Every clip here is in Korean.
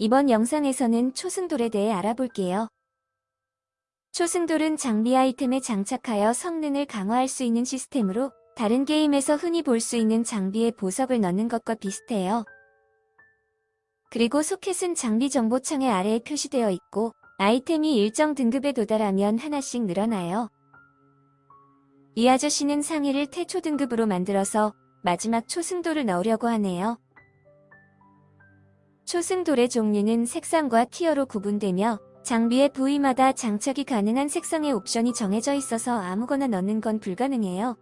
이번 영상에서는 초승돌에 대해 알아볼게요. 초승돌은 장비 아이템에 장착하여 성능을 강화할 수 있는 시스템으로 다른 게임에서 흔히 볼 수 있는 장비에 보석을 넣는 것과 비슷해요. 그리고 소켓은 장비 정보창의 아래에 표시되어 있고 아이템이 일정 등급에 도달하면 하나씩 늘어나요. 이 아저씨는 상위를 태초 등급으로 만들어서 마지막 초승돌을 넣으려고 하네요. 초승돌의 종류는 색상과 티어로 구분되며 장비의 부위마다 장착이 가능한 색상의 옵션이 정해져 있어서 아무거나 넣는 건 불가능해요.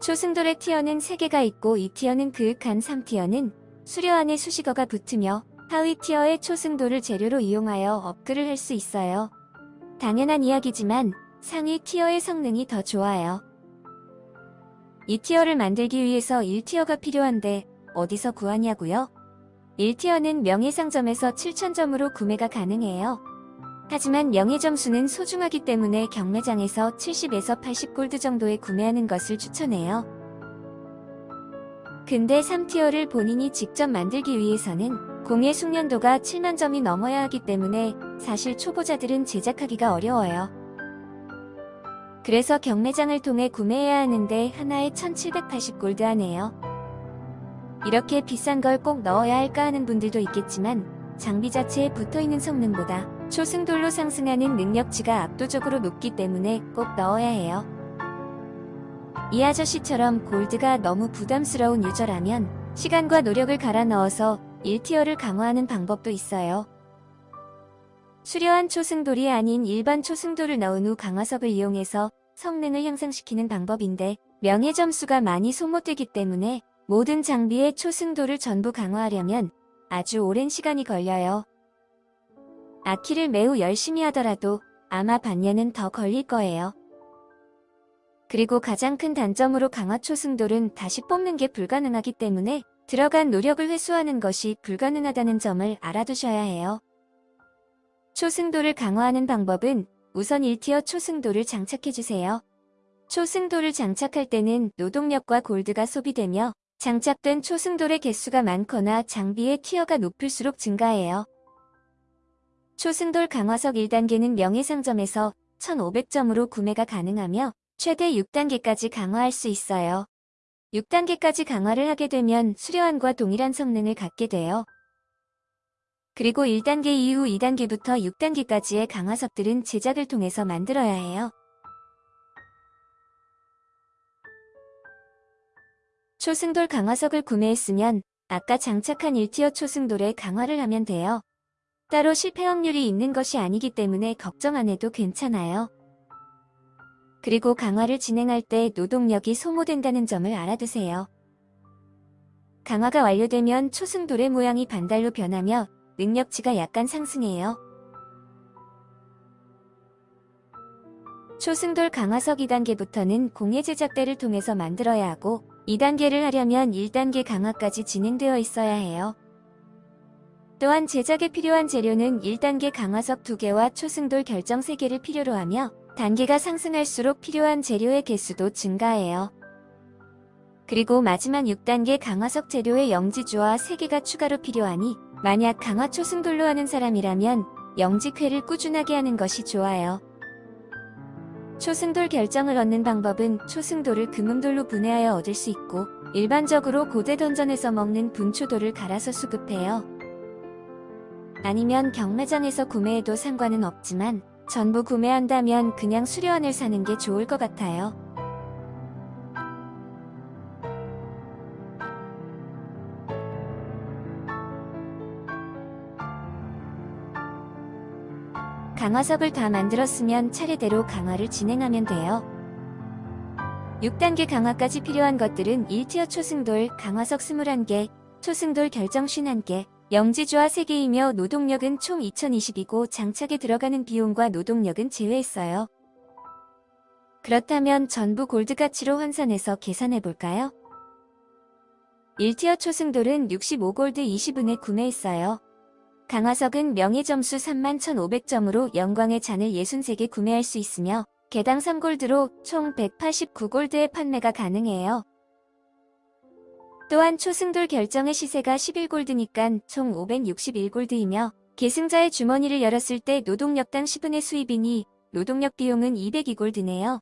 초승돌의 티어는 3개가 있고 이 티어는 그윽한 3티어는 수려 안에 수식어가 붙으며 하위 티어의 초승돌을 재료로 이용하여 업글을 할 수 있어요. 당연한 이야기지만 상위 티어의 성능이 더 좋아요. 이 티어를 만들기 위해서 1티어가 필요한데 어디서 구하냐고요? 1티어는 명예상점에서 7,000점으로 구매가 가능해요. 하지만 명예점수는 소중하기 때문에 경매장에서 70에서 80골드 정도에 구매하는 것을 추천해요. 근데 3티어를 본인이 직접 만들기 위해서는 공예 숙련도가 7만 점이 넘어야 하기 때문에 사실 초보자들은 제작하기가 어려워요. 그래서 경매장을 통해 구매해야 하는데 하나에 1780골드 하네요. 이렇게 비싼 걸 꼭 넣어야 할까 하는 분들도 있겠지만 장비 자체에 붙어있는 성능보다 초승돌로 상승하는 능력치가 압도적으로 높기 때문에 꼭 넣어야 해요. 이 아저씨처럼 골드가 너무 부담스러운 유저라면 시간과 노력을 갈아 넣어서 1티어를 강화하는 방법도 있어요. 수려한 초승돌이 아닌 일반 초승돌을 넣은 후 강화석을 이용해서 성능을 향상시키는 방법인데 명예 점수가 많이 소모되기 때문에 모든 장비의 초승도를 전부 강화하려면 아주 오랜 시간이 걸려요. 아키를 매우 열심히 하더라도 아마 반년은 더 걸릴 거예요. 그리고 가장 큰 단점으로 강화 초승돌은 다시 뽑는 게 불가능하기 때문에 들어간 노력을 회수하는 것이 불가능하다는 점을 알아두셔야 해요. 초승도를 강화하는 방법은 우선 1티어 초승도를 장착해주세요. 초승도를 장착할 때는 노동력과 골드가 소비되며 장착된 초승돌의 개수가 많거나 장비의 티어가 높을수록 증가해요. 초승돌 강화석 1단계는 명예상점에서 1500점으로 구매가 가능하며 최대 6단계까지 강화할 수 있어요. 6단계까지 강화를 하게 되면 수려함과 동일한 성능을 갖게 돼요. 그리고 1단계 이후 2단계부터 6단계까지의 강화석들은 제작을 통해서 만들어야 해요. 초승돌 강화석을 구매했으면 아까 장착한 1티어 초승돌에 강화를 하면 돼요. 따로 실패 확률이 있는 것이 아니기 때문에 걱정 안 해도 괜찮아요. 그리고 강화를 진행할 때 노동력이 소모된다는 점을 알아두세요. 강화가 완료되면 초승돌의 모양이 반달로 변하며 능력치가 약간 상승해요. 초승돌 강화석 2단계부터는 공예 제작대를 통해서 만들어야 하고 2단계를 하려면 1단계 강화까지 진행되어 있어야 해요. 또한 제작에 필요한 재료는 1단계 강화석 2개와 초승돌 결정 3개를 필요로 하며 단계가 상승할수록 필요한 재료의 개수도 증가해요. 그리고 마지막 6단계 강화석 재료의 영지주와 3개가 추가로 필요하니 만약 강화 초승돌로 하는 사람이라면 영지회를 꾸준하게 하는 것이 좋아요. 초승돌 결정을 얻는 방법은 초승돌을 금음돌로 분해하여 얻을 수 있고 일반적으로 고대 던전에서 먹는 분초돌을 갈아서 수급해요. 아니면 경매장에서 구매해도 상관은 없지만 전부 구매한다면 그냥 수료안을 사는 게 좋을 것 같아요. 강화석을 다 만들었으면 차례대로 강화를 진행하면 돼요. 6단계 강화까지 필요한 것들은 1티어 초승돌, 강화석 21개, 초승돌 결정 51개, 영지주화 3개이며 노동력은 총 2020이고 장착에 들어가는 비용과 노동력은 제외했어요. 그렇다면 전부 골드 가치로 환산해서 계산해볼까요? 1티어 초승돌은 65골드 20은에 구매했어요. 강화석은 명예점수 31,500점으로 영광의 잔을 63개 구매할 수 있으며 개당 3골드로 총 189골드의 판매가 가능해요. 또한 초승돌 결정의 시세가 11골드니까 총 561골드이며 계승자의 주머니를 열었을 때 노동력당 10분의 수입이니 노동력 비용은 202골드네요.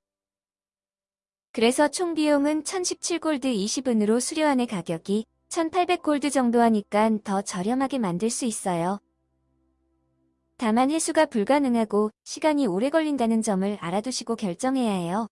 그래서 총 비용은 1017골드 20은으로 수료안의 가격이 1800골드 정도 하니까 더 저렴하게 만들 수 있어요. 다만 회수가 불가능하고 시간이 오래 걸린다는 점을 알아두시고 결정해야 해요.